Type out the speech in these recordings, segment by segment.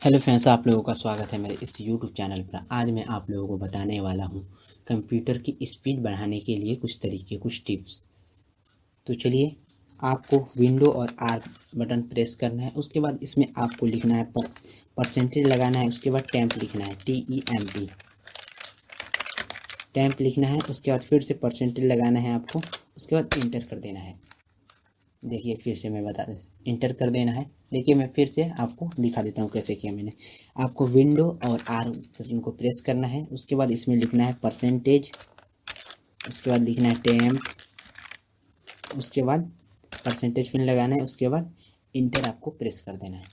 Hello friends, आप लोगों का स्वागत है मेरे इस यूट्यूब चैनल पर। आज मैं आप लोगों को बताने वाला हूँ कंप्यूटर की स्पीड बढ़ाने के लिए कुछ तरीके, कुछ टिप्स। तो चलिए, आपको विंडो और आर बटन प्रेस करना है, उसके बाद इसमें आपको लिखना है पर, परसेंटेज लगाना है, उसके बाद टैंप लिखना है T E M T temp लिखना है, उसके बाद फिर से परसेंटेज लगाना है आपको, उसके बाद इंटर कर देना है। देखिए, फिर से मैं बता इंटर कर देना है। देखिए, मैं फिर से आपको दिखा देता हूँ कैसे किया मैंने। आपको विंडो और आर इनको प्रेस करना है। उसके बाद इसमें लिखना है परसेंटेज उसके बाद लिखना है टेम उसके बाद परसेंटेज पिन लगाना है। उसके बाद इंटर आपको प्रेस कर देना है।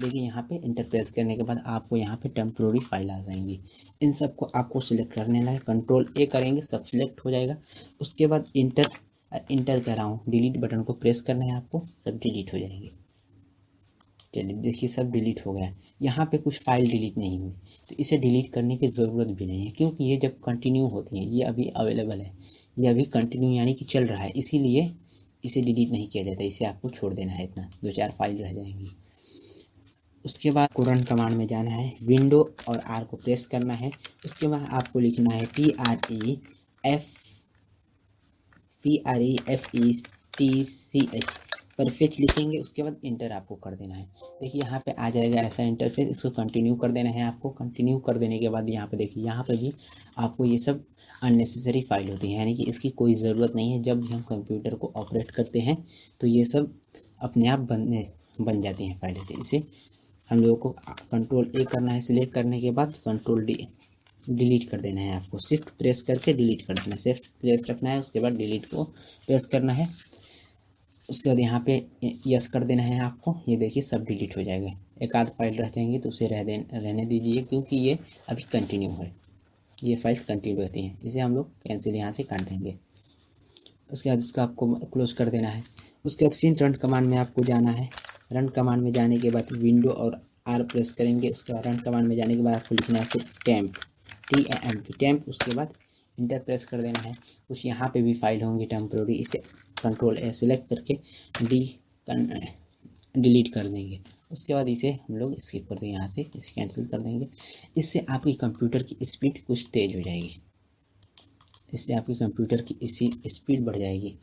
देखिए, यहाँ पे इंटर प्रेस करने के बाद आपको यहाँ पे टेम्प्रोरी फ़ाइल आ जाएँगी। इन सबको आपको सिलेक्ट करने है। कंट्रोल ए करेंगे, सब सिलेक्ट हो जाएगा। उसके बाद इंटर इंटर कर रहा हूँ डिलीट बटन को प्रेस करना है आपको, सब डिलीट हो जाएँगे। चलिए, देखिए, सब डिलीट हो गया यहाँ पे कुछ फ़ाइल डिलीट नहीं हुई। तो इसे डिलीट करने की ज़रूरत भी नहीं है, क्योंकि ये जब कंटिन्यू होती है, ये अभी अवेलेबल है। ये अभी कंटिन्यू यानी कि चल रहा है। इसीलिए इसे डिलीट नहीं किया जाता। इसे आपको छोड़ देना है इतना। दो चार फ़ाइल रह जाएँगी। उसके बाद कुरन कमांड में जाना है। विंडो और आर को प्रेस करना है। उसके बाद आपको लिखना है T R E F P R E F E T C H perfect लिखेंगे, उसके बाद इंटर आपको कर देना है। देखिए, यहाँ पे आ जाएगा ऐसा इंटरफेस इसको कंटिन्यू कर देना है आपको। कंटिन्यू कर देने के बाद यहाँ पे देखिए, यहाँ पे भी आपको ये सब अननेसेसरी फ़ाइल होती है, यानी कि इसकी कोई ज़रूरत नहीं है। जब भी हम कंप्यूटर को ऑपरेट करते हैं तो ये सब अपने आप बनने, बन जाती हैं फाइलें तो इसे हम लोगों को कंट्रोल ए करना है सिलेक्ट करने के बाद कंट्रोल डी डिलीट कर देना है आपको। शिफ्ट प्रेस करके डिलीट कर देना है। शिफ्ट प्रेस रखना है, उसके बाद डिलीट को प्रेस करना है। उसके बाद यहाँ पे यस कर देना है आपको। ये देखिए, सब डिलीट हो जाएगा। एक आध फ़ाइल रह जाएँगी तो उसे रह दे रहने दीजिए, क्योंकि ये अभी कंटिन्यू है। ये फाइल्स कंटिन्यू रहती हैं। इसे हम लोग कैंसिल यहाँ से कर देंगे। उसके बाद इसका आपको क्लोज कर देना है। उसके बाद फिर रन कमांड में आपको जाना है। रन कमांड में जाने के बाद विंडो और आर प्रेस करेंगे। उसके बाद रन कमांड में जाने के बाद आपको लिखना है सिर्फ़ temp T M P temp उसके बाद इंटर प्रेस कर देना है। कुछ यहाँ पे भी फ़ाइल होंगी टेम्प्रोरी इसे कंट्रोल ए सिलेक्ट करके डी डिलीट कर देंगे। उसके बाद इसे हम लोग स्किप कर देंगे यहाँ से इसे कैंसिल कर देंगे। इससे आपकी कंप्यूटर की स्पीड कुछ तेज़ हो जाएगी। इससे आपकी कंप्यूटर की इसी स्पीड बढ़ जाएगी।